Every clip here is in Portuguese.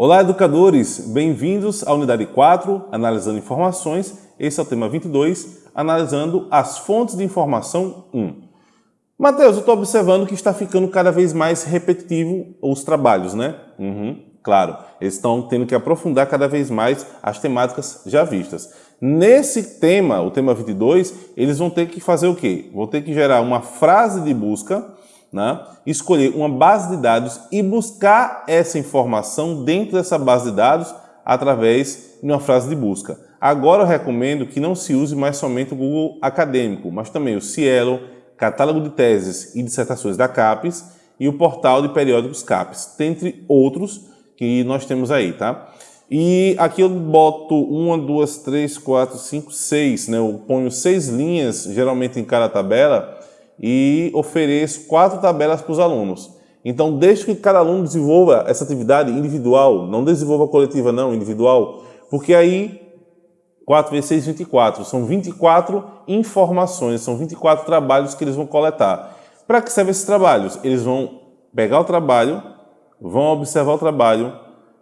Olá, educadores! Bem-vindos à unidade 4, analisando informações. Esse é o tema 22, analisando as fontes de informação 1. Mateus, eu estou observando que está ficando cada vez mais repetitivo os trabalhos, né? Uhum, claro, eles estão tendo que aprofundar cada vez mais as temáticas já vistas. Nesse tema, o tema 22, eles vão ter que fazer o quê? Vão ter que gerar uma frase de busca né, escolher uma base de dados e buscar essa informação dentro dessa base de dados através de uma frase de busca. Agora eu recomendo que não se use mais somente o Google Acadêmico, mas também o Cielo, Catálogo de Teses e Dissertações da CAPES e o Portal de Periódicos CAPES, dentre outros que nós temos aí, tá? E aqui eu boto uma, duas, três, quatro, cinco, seis, né? Eu ponho seis linhas, geralmente em cada tabela, e ofereço quatro tabelas para os alunos. Então, deixe que cada aluno desenvolva essa atividade individual, não desenvolva coletiva não, individual, porque aí 4 vezes 6, 24, são 24 informações, são 24 trabalhos que eles vão coletar. Para que servem esses trabalhos? Eles vão pegar o trabalho, vão observar o trabalho,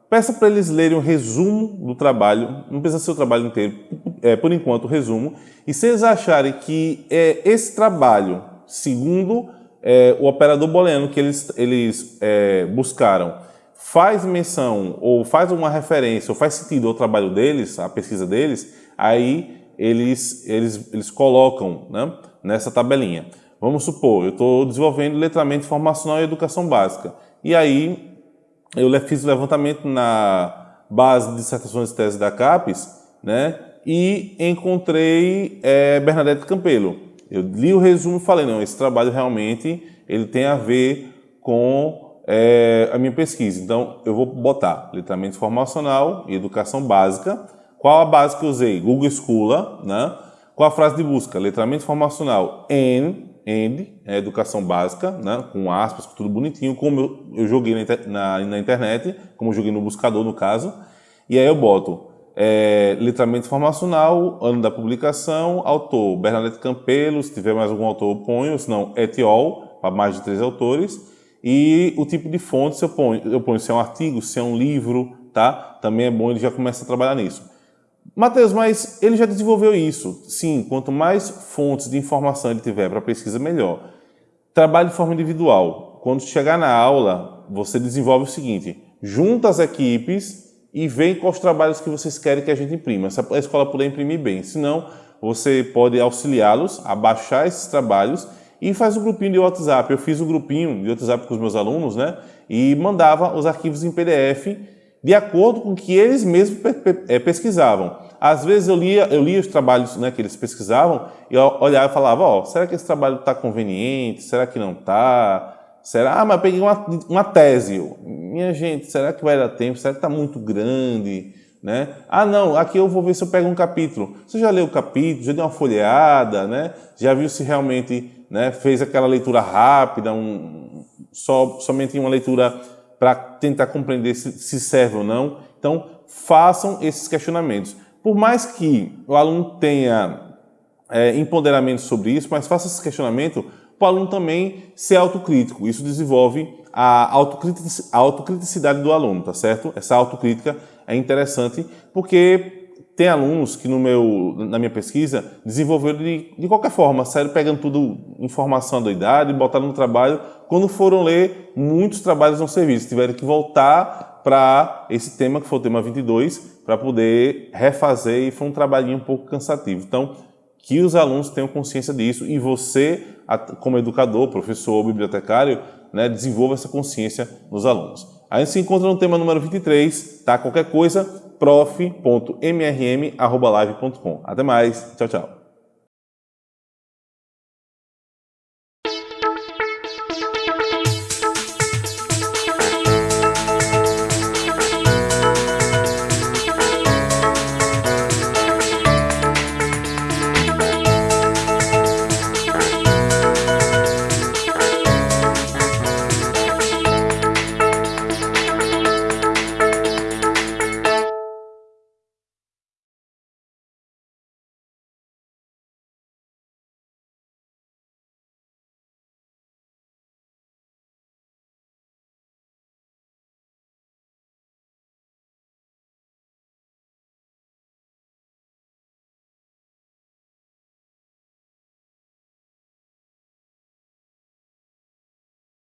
peça para eles lerem o resumo do trabalho, não precisa ser o trabalho inteiro, é, por enquanto o resumo, e se eles acharem que é, esse trabalho segundo é, o operador booleano que eles, eles é, buscaram, faz menção ou faz uma referência ou faz sentido ao trabalho deles, à pesquisa deles, aí eles, eles, eles colocam né, nessa tabelinha. Vamos supor, eu estou desenvolvendo letramento informacional e educação básica. E aí eu fiz o levantamento na base de dissertações e teses da CAPES né, e encontrei é, Bernadette Campelo. Eu li o resumo e falei, não, esse trabalho realmente ele tem a ver com é, a minha pesquisa. Então, eu vou botar letramento informacional e educação básica. Qual a base que eu usei? Google Scholar, né? Qual a frase de busca? Letramento informacional and, and é educação básica, né? com aspas, tudo bonitinho, como eu, eu joguei na, na, na internet, como eu joguei no buscador, no caso. E aí eu boto é, letramento informacional, ano da publicação, autor Bernadette Campelo, se tiver mais algum autor eu ponho, se não etiol, para mais de três autores, e o tipo de fonte eu ponho, eu ponho se é um artigo, se é um livro, tá? Também é bom ele já começa a trabalhar nisso. Matheus, mas ele já desenvolveu isso. Sim, quanto mais fontes de informação ele tiver para pesquisa, melhor. Trabalho de forma individual. Quando chegar na aula, você desenvolve o seguinte, junta as equipes e vem com os trabalhos que vocês querem que a gente imprima. Se a escola puder imprimir bem, senão você pode auxiliá-los a baixar esses trabalhos e faz um grupinho de WhatsApp. Eu fiz um grupinho de WhatsApp com os meus alunos, né? E mandava os arquivos em PDF de acordo com o que eles mesmos eh, pesquisavam. Às vezes eu lia, eu lia os trabalhos né, que eles pesquisavam e eu olhava e falava, ó, oh, será que esse trabalho está conveniente? Será que não está? Será? Ah, mas peguei uma, uma tese. Minha gente, será que vai dar tempo? Será que está muito grande? Né? Ah, não, aqui eu vou ver se eu pego um capítulo. Você já leu o capítulo, já deu uma folheada, né? já viu se realmente né, fez aquela leitura rápida, um, só, somente uma leitura para tentar compreender se, se serve ou não. Então, façam esses questionamentos. Por mais que o aluno tenha é, empoderamento sobre isso, mas faça esse questionamento para o aluno também ser autocrítico. Isso desenvolve a autocriticidade do aluno, tá certo? Essa autocrítica é interessante porque tem alunos que no meu, na minha pesquisa desenvolveram de, de qualquer forma, saíram pegando tudo, informação da idade, botaram no trabalho. Quando foram ler, muitos trabalhos não serviço, tiveram que voltar para esse tema, que foi o tema 22, para poder refazer e foi um trabalhinho um pouco cansativo. Então, que os alunos tenham consciência disso e você, como educador, professor, bibliotecário, né, desenvolva essa consciência nos alunos. A gente se encontra no tema número 23, tá? Qualquer coisa, prof.mrm.live.com. Até mais, tchau, tchau.